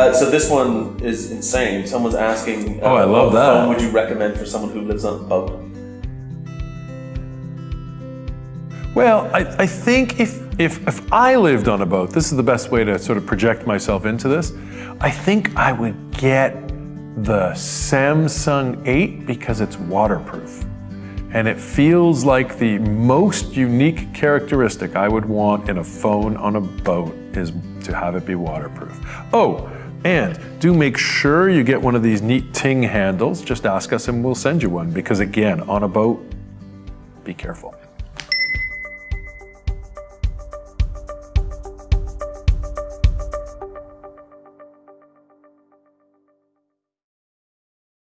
Uh, so this one is insane. Someone's asking, uh, Oh, I love what that. phone would you recommend for someone who lives on a boat? Well, I, I think if, if, if I lived on a boat, this is the best way to sort of project myself into this. I think I would get the Samsung 8 because it's waterproof. And it feels like the most unique characteristic I would want in a phone on a boat is to have it be waterproof. Oh, and do make sure you get one of these neat Ting handles. Just ask us and we'll send you one because again, on a boat, be careful.